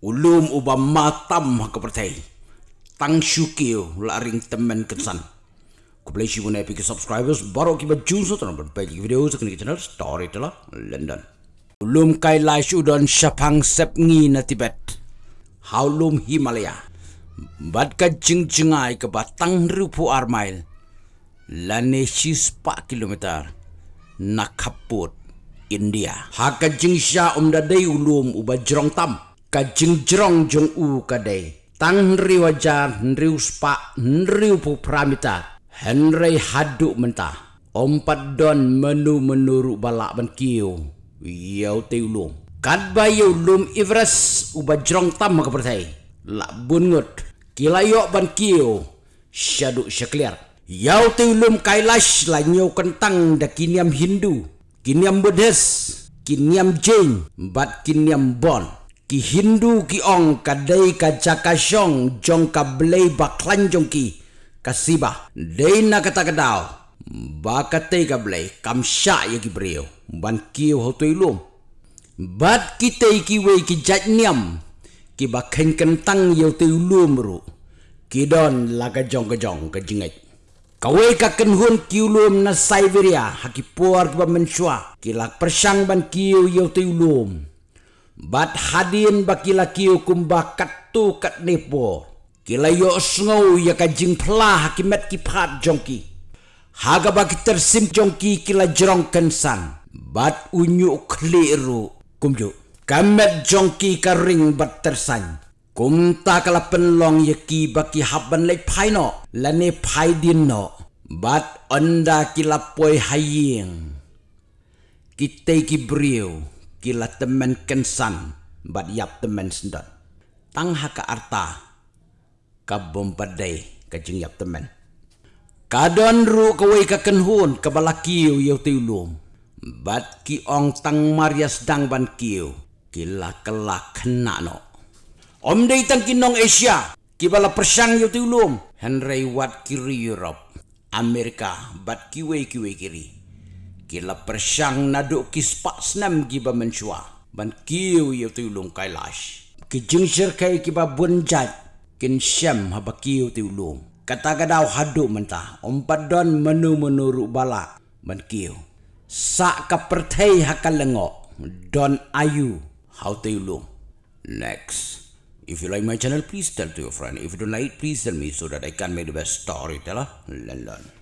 ulum uba matam ha kepertai tang syukio laring temen kesan ku play shi guna epic subscribers baru ki baju so tan berbagi video sekali channel story telah london. Ulum kai lai udon syapang sep ngi na tibet. Haulum himalaya. Bad ka jing ke batang rupu armail lane 4 kilometer. Nakaput India. Ha ka sha um da ulum u ba jrong tam. Ka jing jrong jong u ka dei. Tang riu ajar riu spa riu pu pramita. Henry hadu menta. Ompat don menu menuru balak ban kiu. Yau te ulum. Kad ba yu ulum ivres u ba jrong tam ka pertai. La bungut. Kilayok ban kiu. Syadu syakliar. Yau te ulum kailash la nyau kentang da kiniam Hindu kiniam buddhis kiniam jain bat kiniam bon ki hindu ki ong kadai ka jakashong jong ka blei baklan jong ki kasiba dei na kata kadao ba kate ka blei kam sha ye ki brio ban ki ho to ilum bat ki te ki we ki jat niam ki ba khen kentang yo te ilum ru. Ki don la ka jong ka jong ka jingai Kawai ka kenhun kiulum na Siberia haki puar ba menshua kila persang ban kiu yo te ulum bat hadin ba kila kiu kumba katu kat nepo kila yo sngo ya ka jing pla haki met ki phat jongki. Haga ba ki tersim jongki kila jrong kensan. Bat unyu kliru kumju kamet jongki ka ring bat tersan. Kum ta kala penlong ye ki baki haban le phai no. La ne phai din no. Bat anda kila poi haying kita ki brio kila temen kensan bat yap temen sendat tang haka arta ka bompadai ka jing yap temen kadon ru ka wei ka kenhun ka balakiu yo tiulum bat ki ong tang marias dang ban kiu kila kelak kena no Om dei tang kinong Asia, kibala persang yo tulum. Henry Watt kiri Europe, Amerika bat kiwe kiwe kiri. Kila persang nado kispak senam kiba mensua. Ban kiu yo tulum kailash. Ki jingsir kai kiba bunjat. Kin syam haba kiu tulum. Kata gadau hadu mentah. Om padon menu menurut bala. Ban kiu. Sak ka pertai hakal lengok. Don ayu. How tulum. Next. If you like my channel, please tell to your friend. If you don't like, please tell me so that I can make the best storyteller. Learn, learn.